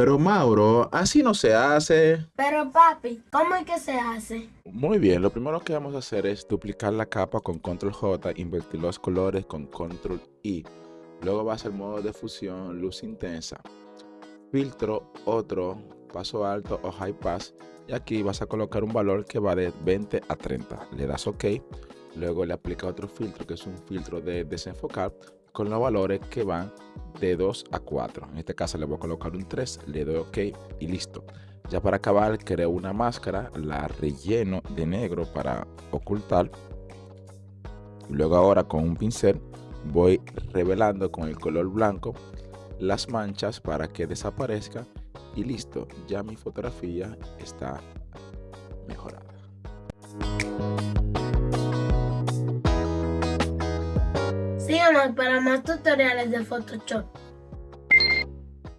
Pero Mauro, así no se hace. Pero papi, ¿cómo es que se hace? Muy bien, lo primero que vamos a hacer es duplicar la capa con control J, invertir los colores con control I. Luego vas al modo de fusión, luz intensa, filtro, otro, paso alto o high pass. Y aquí vas a colocar un valor que va de 20 a 30. Le das OK. Luego le aplica otro filtro que es un filtro de desenfocar con los valores que van de 2 a 4. En este caso le voy a colocar un 3, le doy OK y listo. Ya para acabar creo una máscara, la relleno de negro para ocultar. Luego ahora con un pincel voy revelando con el color blanco las manchas para que desaparezca y listo, ya mi fotografía está mejorada. Síganos para más tutoriales de Photoshop.